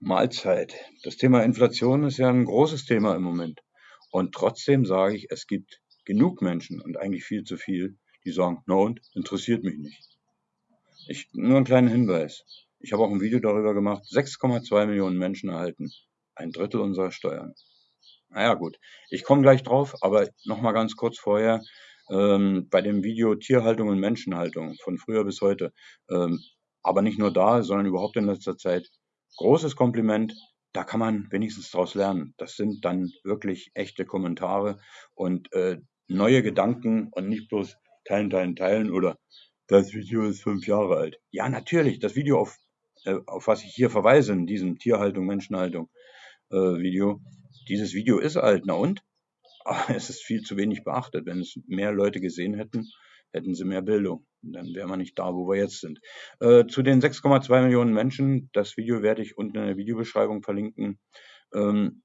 Mahlzeit. Das Thema Inflation ist ja ein großes Thema im Moment. Und trotzdem sage ich, es gibt genug Menschen und eigentlich viel zu viel, die sagen, na und, interessiert mich nicht. Ich, nur einen kleinen Hinweis. Ich habe auch ein Video darüber gemacht. 6,2 Millionen Menschen erhalten ein Drittel unserer Steuern. Naja gut, ich komme gleich drauf, aber nochmal ganz kurz vorher. Ähm, bei dem Video Tierhaltung und Menschenhaltung von früher bis heute. Ähm, aber nicht nur da, sondern überhaupt in letzter Zeit großes Kompliment. Da kann man wenigstens daraus lernen. Das sind dann wirklich echte Kommentare und äh, neue Gedanken und nicht bloß teilen, teilen, teilen oder das Video ist fünf Jahre alt. Ja, natürlich, das Video, auf, äh, auf was ich hier verweise, in diesem Tierhaltung, Menschenhaltung äh, Video, dieses Video ist alt, na und? Aber es ist viel zu wenig beachtet. Wenn es mehr Leute gesehen hätten, hätten sie mehr Bildung. Dann wären wir nicht da, wo wir jetzt sind. Äh, zu den 6,2 Millionen Menschen, das Video werde ich unten in der Videobeschreibung verlinken. Ähm,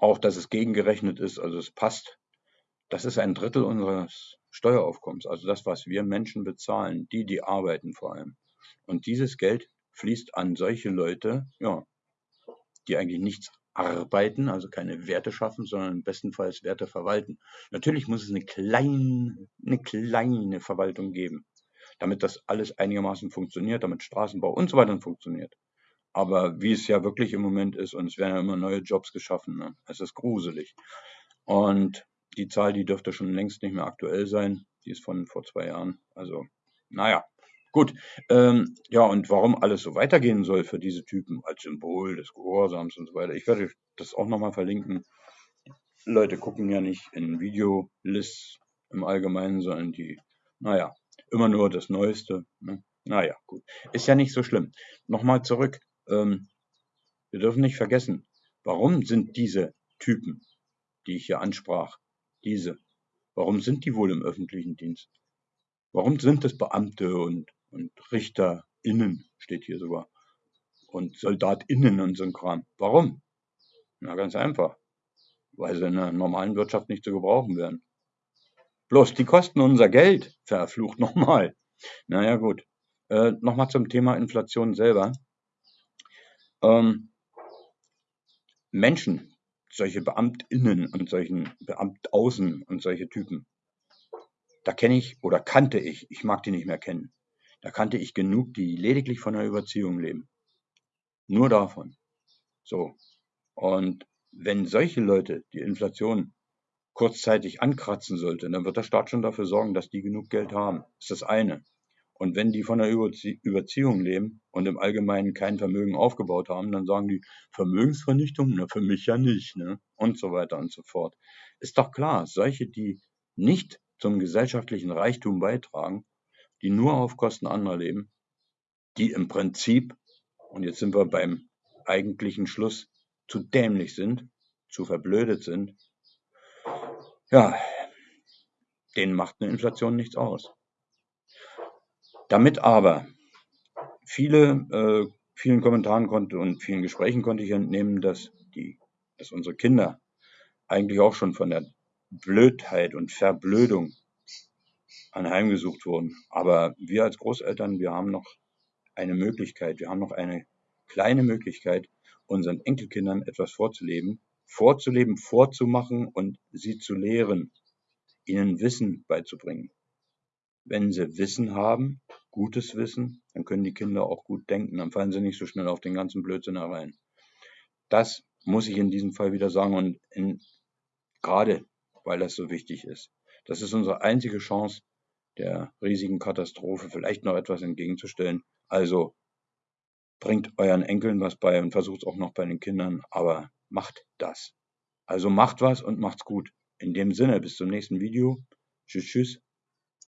auch, dass es gegengerechnet ist, also es passt. Das ist ein Drittel unseres Steueraufkommens, also das, was wir Menschen bezahlen, die, die arbeiten vor allem. Und dieses Geld fließt an solche Leute, ja, die eigentlich nichts arbeiten, also keine Werte schaffen, sondern bestenfalls Werte verwalten. Natürlich muss es eine kleine, eine kleine Verwaltung geben, damit das alles einigermaßen funktioniert, damit Straßenbau und so weiter funktioniert. Aber wie es ja wirklich im Moment ist, und es werden ja immer neue Jobs geschaffen, ne? es ist gruselig. Und die Zahl, die dürfte schon längst nicht mehr aktuell sein. Die ist von vor zwei Jahren. Also, naja, Gut, ähm, ja, und warum alles so weitergehen soll für diese Typen als Symbol des Gehorsams und so weiter. Ich werde das auch nochmal verlinken. Leute gucken ja nicht in Videolists im Allgemeinen, sondern die, naja, immer nur das Neueste. Ne? Naja, gut. Ist ja nicht so schlimm. Nochmal zurück. Ähm, wir dürfen nicht vergessen, warum sind diese Typen, die ich hier ansprach, diese, warum sind die wohl im öffentlichen Dienst? Warum sind es Beamte und und RichterInnen steht hier sogar. Und SoldatInnen und so ein Kram. Warum? Na, ganz einfach. Weil sie in der normalen Wirtschaft nicht zu gebrauchen werden. Bloß die kosten unser Geld. Verflucht nochmal. Naja, gut. Äh, nochmal zum Thema Inflation selber. Ähm, Menschen, solche BeamtInnen und solchen Beamtaußen und solche Typen, da kenne ich oder kannte ich, ich mag die nicht mehr kennen, da kannte ich genug, die lediglich von der Überziehung leben. Nur davon. So. Und wenn solche Leute die Inflation kurzzeitig ankratzen sollte, dann wird der Staat schon dafür sorgen, dass die genug Geld haben. Das ist das eine. Und wenn die von der Überzie Überziehung leben und im Allgemeinen kein Vermögen aufgebaut haben, dann sagen die Vermögensvernichtung, na für mich ja nicht, ne? Und so weiter und so fort. Ist doch klar, solche, die nicht zum gesellschaftlichen Reichtum beitragen, die nur auf Kosten anderer leben, die im Prinzip, und jetzt sind wir beim eigentlichen Schluss, zu dämlich sind, zu verblödet sind, ja, denen macht eine Inflation nichts aus. Damit aber viele, äh, vielen Kommentaren konnte und vielen Gesprächen konnte ich entnehmen, dass die, dass unsere Kinder eigentlich auch schon von der Blödheit und Verblödung anheimgesucht wurden. Aber wir als Großeltern, wir haben noch eine Möglichkeit, wir haben noch eine kleine Möglichkeit, unseren Enkelkindern etwas vorzuleben, vorzuleben, vorzumachen und sie zu lehren, ihnen Wissen beizubringen. Wenn sie Wissen haben, gutes Wissen, dann können die Kinder auch gut denken, dann fallen sie nicht so schnell auf den ganzen Blödsinn herein. Das muss ich in diesem Fall wieder sagen und in, gerade weil das so wichtig ist. Das ist unsere einzige Chance, der riesigen Katastrophe vielleicht noch etwas entgegenzustellen. Also bringt euren Enkeln was bei und versucht es auch noch bei den Kindern, aber macht das. Also macht was und macht's gut. In dem Sinne, bis zum nächsten Video. Tschüss, tschüss.